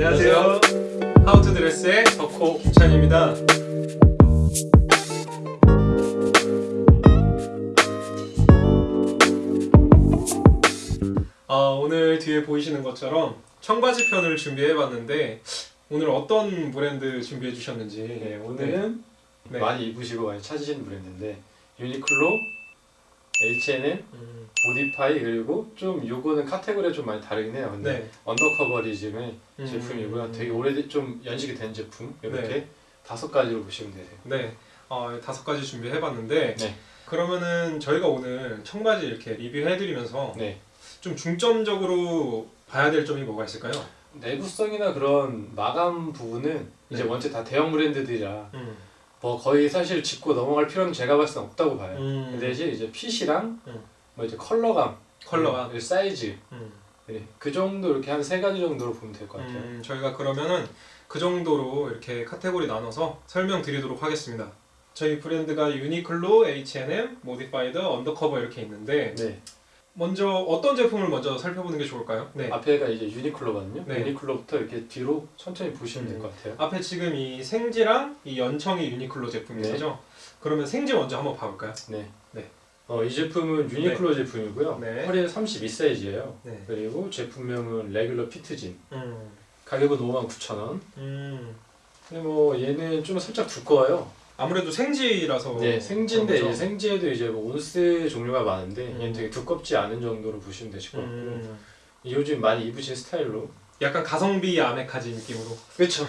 안녕하세요. How to Dress의 덕호 김찬입니다. 어, 오늘 뒤에 보이시는 것처럼 청바지 편을 준비해봤는데 오늘 어떤 브랜드 준비해 주셨는지 네, 오늘은 네. 많이 입으시고 많이 찾으시는 브랜드인데 유니클로, H&M, 음, 모디파이드 그리고 좀 요거는 카테고리가 좀 많이 다르긴 해요. 근데 네. 언더커버리즘의 음, 제품이고요. 되게 오래 좀 연식이 된 제품 이렇게 네. 다섯 가지로 보시면 되세요. 네, 어, 다섯 가지 준비해봤는데 네. 그러면은 저희가 오늘 청바지 이렇게 리뷰해드리면서 네. 좀 중점적으로 봐야 될 점이 뭐가 있을까요? 내구성이나 그런 마감 부분은 이제 네. 원체 다 대형 브랜드들이라 음, 뭐 거의 사실 짚고 넘어갈 필요는 제가 봤을 땐 없다고 봐요. 음, 그 대신 이제 핏이랑 음. 뭐 이제 컬러감, 컬러가 그리고 사이즈 음, 네, 그 정도 이렇게 한 세 가지 정도로 보면 될 것 같아요. 음, 저희가 그러면은 그 정도로 이렇게 카테고리 나눠서 설명드리도록 하겠습니다. 저희 브랜드가 유니클로, H&M, 모디파이드, 언더커버 이렇게 있는데 네. 먼저 어떤 제품을 먼저 살펴보는 게 좋을까요? 네. 앞에가 이제 유니클로거든요. 네. 유니클로부터 이렇게 뒤로 천천히 보시면 될 음. 것 같아요. 앞에 지금 이 생지랑 이 연청이 유니클로 제품이죠. 그러면 생지 먼저 한번 봐볼까요? 네. 네. 어, 이 제품은 유니클로 제품이고요. 네. 허리는 32 사이즈예요. 네. 그리고 제품명은 레귤러 피트진. 음, 가격은 59,000원. 음, 근데 뭐 얘는 좀 살짝 두꺼워요. 아무래도 생지라서 네, 생지인데 이제? 생지에도 이제 뭐 온스 종류가 많은데 음. 얘는 되게 두껍지 않은 정도로 보시면 되실 것 같고 음, 요즘 많이 입으신 스타일로 약간 가성비 아메카지 느낌으로. 그렇죠.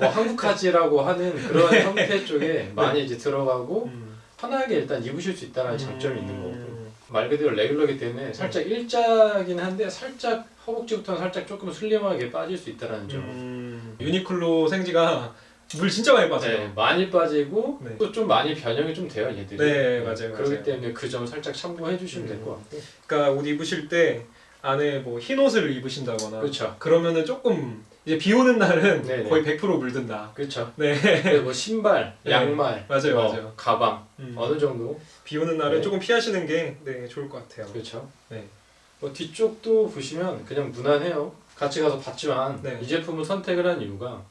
뭐 한국카지라고 하는 그런 형태 쪽에 많이 이제 들어가고 음. 편하게 일단 입으실 수 있다는 장점이 있는 거고 음. 말 그대로 레귤러기 때문에 살짝 일자긴 한데 살짝 허벅지부터는 살짝 조금 슬림하게 빠질 수 있다는 점. 음, 유니클로 생지가 물 진짜 많이 빠져요. 네, 많이 빠지고 네. 또좀 많이 변형이 좀 돼요 얘들이. 네, 맞아요, 그렇기 맞아요. 때문에 그 점 살짝 참고해 주시면 될 음. 것 같고. 그러니까 옷 입으실 때 안에 뭐 흰 옷을 입으신다거나 그렇죠. 그러면은 조금 이제 비 오는 날은 네네. 거의 100% 물든다. 그렇죠. 네, 뭐 신발, 네. 양말, 맞아요, 뭐 맞아요. 가방 음. 어느 정도. 비 오는 날은 네. 조금 피하시는 게 네, 좋을 것 같아요. 그렇죠. 네. 뭐 뒤쪽도 보시면 그냥 무난해요. 같이 가서 봤지만 네. 이 제품을 선택을 한 이유가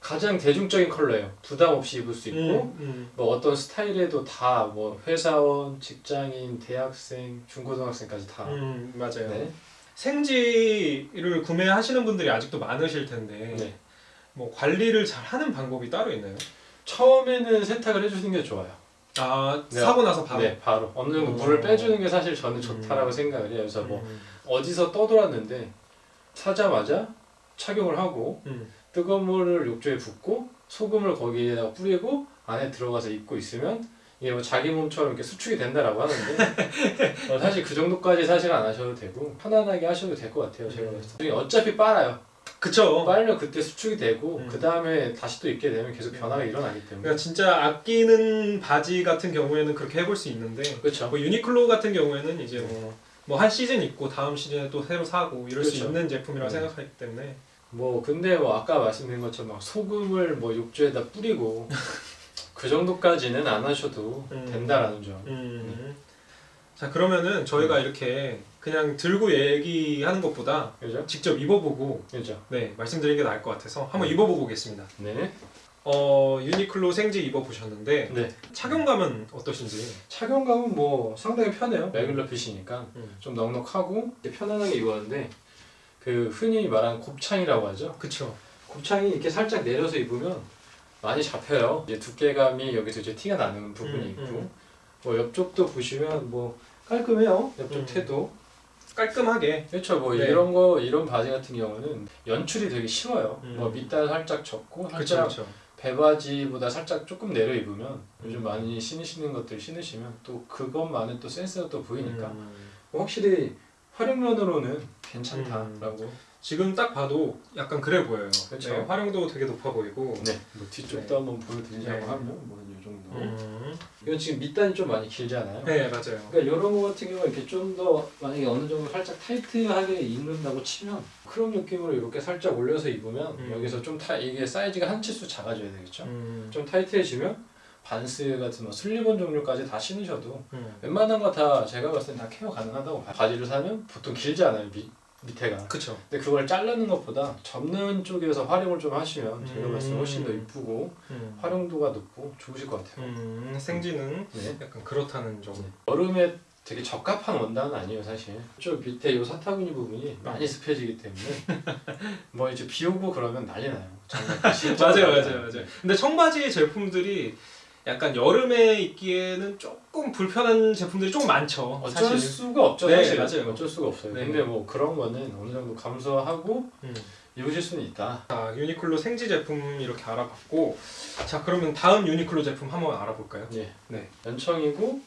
가장 대중적인 컬러예요. 부담 없이 입을 수 있고 음, 음. 뭐 어떤 스타일에도 다 뭐 회사원, 직장인, 대학생, 중고등학생까지 다. 음, 맞아요. 네. 생지를 구매하시는 분들이 아직도 많으실 텐데 네. 뭐 관리를 잘 하는 방법이 따로 있나요? 처음에는 세탁을 해주는 게 좋아요. 아 네. 사고 나서 바로. 네, 바로 어느 정도 어. 물을 빼주는 게 사실 저는 좋다라고 음. 생각을 해요. 그래서 뭐 음, 어디서 떠돌았는데 사자마자 착용을 하고 음. 뜨거운 물을 욕조에 붓고 소금을 거기에다 뿌리고 안에 들어가서 입고 있으면 이게 뭐 자기 몸처럼 이렇게 수축이 된다라고 하는데 어, 사실 그 정도까지 사실 안 하셔도 되고 편안하게 하셔도 될 것 같아요 제가 음. 봤을 때 어차피 빨아요 그쵸. 빨면 그때 수축이 되고 음. 그 다음에 다시 또 입게 되면 계속 변화가 일어나기 때문에 그러니까 진짜 아끼는 바지 같은 경우에는 그렇게 해볼 수 있는데 그렇죠 뭐 유니클로 같은 경우에는 이제 뭐 뭐한 시즌 입고 다음 시즌에 또 새로 사고 이럴 수 그렇죠. 있는 제품이라고 음. 생각하기 때문에 뭐 근데 뭐 아까 말씀드린 것처럼 막 소금을 뭐 욕조에다 뿌리고 그 정도까지는 안 하셔도 음. 된다라는 점 음. 자 그러면은 저희가 이렇게 그냥 들고 얘기하는 것보다 그죠? 직접 입어보고 그죠? 네 말씀드리는 게 나을 것 같아서 한번 네. 입어보고 오겠습니다. 네. 어 유니클로 생지 입어보셨는데 네. 착용감은 어떠신지? 착용감은 뭐 상당히 편해요. 레귤러 핏이니까 음. 좀 넉넉하고 편안하게 입었는데 그 흔히 말하는 곱창이라고 하죠. 그쵸. 곱창이 이렇게 살짝 내려서 입으면 많이 잡혀요. 이제 두께감이 여기서 이제 티가 나는 부분이 음, 있고 음. 뭐 옆쪽도 보시면 뭐 깔끔해요. 옆쪽 음. 태도. 깔끔하게. 그렇죠. 뭐 네. 이런 거 이런 바지 같은 경우는 연출이 되게 쉬워요. 음. 뭐 밑단 살짝 접고 그쵸 살짝 그쵸. 배바지보다 살짝 조금 내려 입으면 요즘 음. 많이 신으시는 것들 신으시면 또 그것만의 또 센스가 또 보이니까 음. 확실히 활용면으로는 괜찮다라고. 지금 딱 봐도 약간 그래 보여요. 그쵸. 네, 활용도 되게 높아 보이고. 네. 뭐 뒤쪽도 네. 한번 보여드리자고 네. 하면 뭐이 정도. 음. 이건 지금 밑단이 좀 많이 길잖아요. 네 맞아요. 그러니까 이런 거 같은 경우 이렇게 좀 더 만약에 어느 정도 살짝 타이트하게 입는다고 치면 crop 느낌으로 이렇게 살짝 올려서 입으면 음. 여기서 좀 타, 이게 사이즈가 한 치수 작아져야 되겠죠. 음. 좀 타이트해지면 반스 같은 뭐 슬리본 종류까지 다 신으셔도 음. 웬만한 거 다 제가 봤을 때다 케어 가능하다고 봐요. 바지를 사면 보통 길지 않아요. 미, 밑에가. 그쵸. 근데 그걸 자르는 것보다 접는 쪽에서 활용을 좀 하시면 제가 음. 봤을 때 훨씬 더 이쁘고 음. 활용도가 높고 좋으실 것 같아요. 음, 생지는 네. 약간 그렇다는 점. 여름에 되게 적합한 원단은 아니에요 사실. 저 밑에 이 사타구니 부분이 많이 습해지기 때문에 뭐 이제 비 오고 그러면 난리 나요. 맞아요, 맞아요. 맞아요. 근데 청바지 제품들이 약간 여름에 입기에는 조금 불편한 제품들이 좀 많죠. 어쩔 사실. 수가 없죠 네, 사실. 맞아요. 어쩔 수가 없어요. 네. 근데 뭐 그런 거는 어느 정도 감수하고 음. 입으실 수는 있다. 자, 유니클로 생지 제품 이렇게 알아봤고, 자 그러면 다음 유니클로 제품 한번 알아볼까요? 예. 네. 연청이고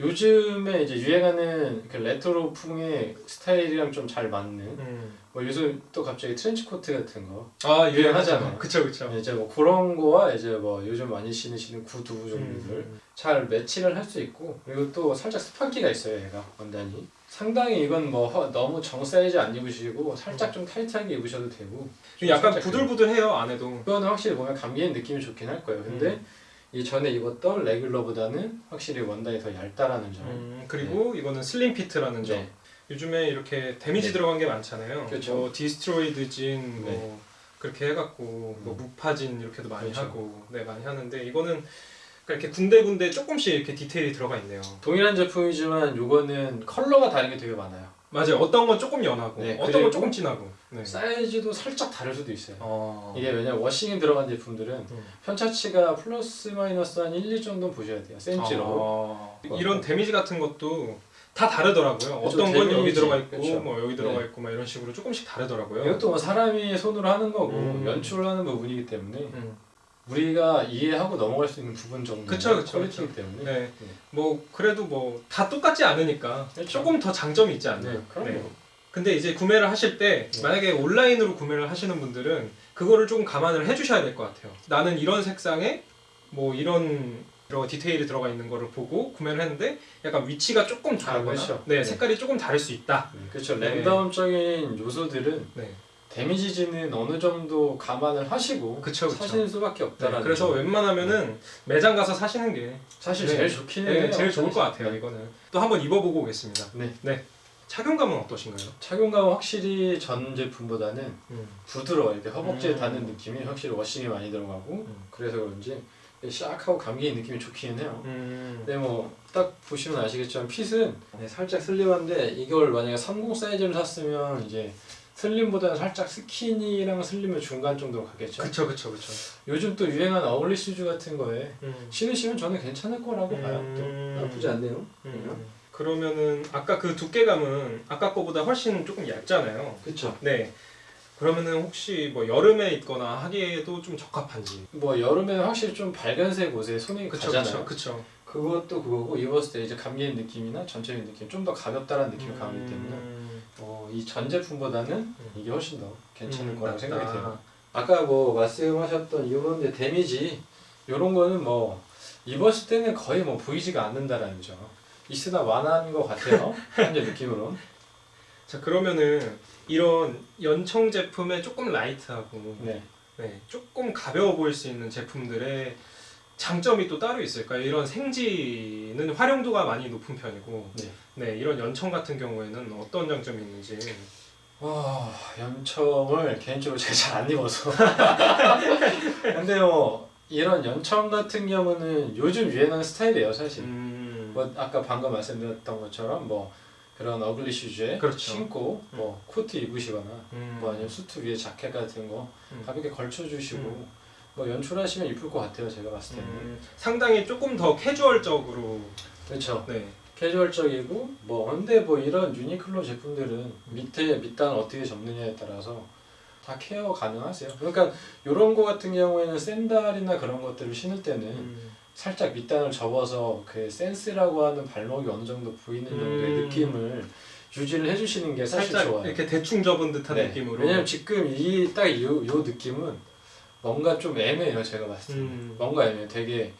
요즘에 이제 유행하는 그 레트로풍의 스타일이랑 좀 잘 맞는 음. 뭐 요즘 또 갑자기 트렌치 코트 같은 거아 유행하잖아요. 유행하잖아요. 그쵸 그쵸. 이제 뭐 그런 거와 이제 뭐 요즘 많이 신으시는 구두 종류들 음. 잘 매치를 할 수 있고 그리고 또 살짝 스판기가 있어요 얘가 원단이 상당히 이건 뭐 허- 너무 정 사이즈 안 입으시고 살짝 좀 타이트하게 입으셔도 되고 좀 약간 부들부들해요 안에도. 이거는 확실히 보면 감기는 느낌이 좋긴 할 거예요 근데 음. 이 전에 입었던 regular보다는 확실히 원단이 더 얇다라는 점 음, 그리고 이거는 slim fit이라는 점. 네. 요즘에 이렇게 damage 네. 들어간 게 많잖아요. 그렇죠. 뭐 destroyed jean, 뭐 네. 그렇게 해갖고 뭐 음. 무파진 이렇게도 많이 그렇죠. 하고, 네 많이 하는데 이거는 그러니까 이렇게 군데군데 조금씩 이렇게 디테일이 들어가 있네요. 동일한 제품이지만 요거는 컬러가 다른 게 되게 많아요 맞아요. 어떤 건 조금 연하고, 네, 어떤 건 조금 진하고. 네. 사이즈도 살짝 다를 수도 있어요 어. 이게 왜냐면 washing이 들어간 제품들은 음. 편차치가 플러스 마이너스 한 1, 2 정도 보셔야 돼요 센치로 어, 이런 damage 같은 것도 다 다르더라고요. 그렇죠, 어떤 건 여기. 들어가 있고, 그렇죠. 뭐 여기 들어가 네. 있고, 막 이런 식으로 조금씩 다르더라고요. 이것도 뭐 사람이 손으로 하는 거고 음. 연출을 하는 부분이기 때문에 음. 우리가 이해하고 넘어갈 수 있는 부분 정도 그쵸, 그쵸, 퀄리티이기 때문에 네. 뭐 그래도 뭐 다 똑같지 않으니까 그렇죠. 조금 더 장점이 있지 않나요? 네, 그럼요. 근데 이제 구매를 하실 때 네. 만약에 온라인으로 구매를 하시는 분들은 그거를 좀 감안을 해주셔야 될 것 같아요. 나는 이런 색상에 뭐 이런 디테일이 들어가 있는 거를 보고 구매를 했는데 약간 위치가 조금 다르거나 그렇죠. 네, 네. 색깔이 조금 다를 수 있다. 네, 그렇죠 네. 랜덤적인 요소들은 네, 데미지지는 어느 정도 감안을 하시고 그쵸 그쵸. 사시는 수밖에 네, 없다라는 그래서 점. 웬만하면은 매장 가서 사시는 게 사실 네. 제일 좋긴 네, 해요 제일 좋을 것 같아요. 네. 이거는 또 한번 입어보고 오겠습니다. 네. 착용감은 어떠신가요? 착용감은 확실히 전 제품보다는 음. 부드러워 이렇게 허벅지에 음. 닿는 느낌이 확실히 워싱이 많이 들어가고 음. 그래서 그런지 샥하고 감기 느낌이 좋기는 해요 음. 근데 뭐 딱 보시면 아시겠지만 핏은 네, 살짝 슬림한데 이걸 만약에 30 사이즈를 샀으면 이제 슬림보다는 살짝 스키니랑 슬림의 중간 정도로 가겠죠 그쵸 그쵸 그쵸. 요즘 또 유행하는 ugly shoes 같은 거에 음. 신으시면 저는 괜찮을 거라고 봐요 음. 또 나쁘지 않네요 음. 그러면은 아까 그 두께감은 아까 거보다 훨씬 조금 얇잖아요. 그쵸 네. 그러면은 혹시 뭐 여름에 입거나 하기에도 좀 적합한지. 뭐 여름에는 확실히 좀 밝은색 옷에 손이 그쵸 가잖아요 그쵸 그쵸. 그것도 그거고 입었을 때 이제 감기는 느낌이나 전체적인 느낌 좀 더 가볍다라는 느낌이 강하기 때문에 음. 어, 이 전 제품보다는 이게 훨씬 더 괜찮을 음, 거라고. 생각이 돼요. 아까 뭐 말씀하셨던 이런 데 데미지 이런 거는 뭐 입었을 때는 거의 뭐 보이지가 않는다라는 점. 있으나 완화한 것 같아요. 현재 느낌으로는. 자 그러면은 이런 연청 제품에 조금 라이트하고 네. 네, 조금 가벼워 보일 수 있는 제품들의 장점이 또 따로 있을까요? 이런 생지는 활용도가 많이 높은 편이고 네. 네, 이런 연청 같은 경우에는 어떤 장점이 있는지 와 연청을 개인적으로 제가 잘 안 입어서. 근데 뭐 이런 연청 같은 경우는 요즘 유행하는 스타일이에요 사실. 음, 뭐 아까 방금 말씀드렸던 것처럼 뭐 그런 어글리 슈즈에 그렇죠. 신고 뭐 코트 입으시거나 음, 뭐 아니면 수트 위에 자켓 같은 거 음. 가볍게 걸쳐주시고 음. 뭐 연출하시면 이쁠 것 같아요 제가 봤을 때는. 음, 상당히 조금 더 캐주얼적으로. 그렇죠. 네, 캐주얼적이고 뭐 근데 뭐 이런 유니클로 제품들은 밑에 밑단 어떻게 접느냐에 따라서 다 케어 가능하세요. 그러니까 이런 거 같은 경우에는 샌달이나 그런 것들을 신을 때는 음, 살짝 밑단을 접어서 그 센스라고 하는 발목이 어느 정도 보이는 정도의 음. 느낌을 유지를 해주시는 게 사실 좋아요. 이렇게 대충 접은 듯한 네. 느낌으로. 왜냐면 지금 이딱요요 느낌은 뭔가 좀 애매해요 제가 봤을 때 음, 뭔가 애매해 되게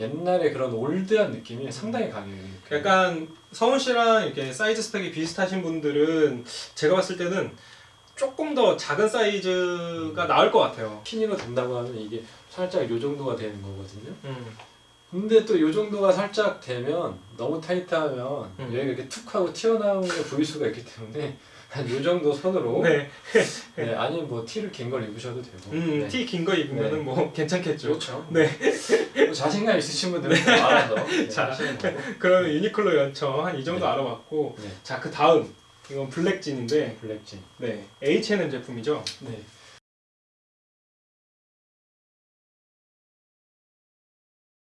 옛날에 그런 old한 느낌이 상당히 강해요 이 느낌이. 약간 서훈 씨랑 이렇게 사이즈 스펙이 비슷하신 분들은 제가 봤을 때는 조금 더 작은 사이즈가 나을 것 같아요. skinny로 된다고 하면 이게 살짝 요 정도가 되는 거거든요 음. 근데 또 요 정도가 살짝 되면 너무 타이트하면 음. 여기가 이렇게 툭 하고 튀어나오는 게 보일 수가 있기 때문에 한 요 정도 선으로 네. 네, 아니면 뭐 티를 긴 걸 입으셔도 되고 음, 네. 티긴 거 입으면은 네. 뭐 괜찮겠죠. 그렇죠. 네. 뭐 자신감 있으신 분들은 좀 알아서 네, 자. 그러면 유니클로 연청 한 이 정도 네. 알아봤고 네. 자그 다음 이건 블랙진인데 블랙진. 네 H&M 제품이죠. 네.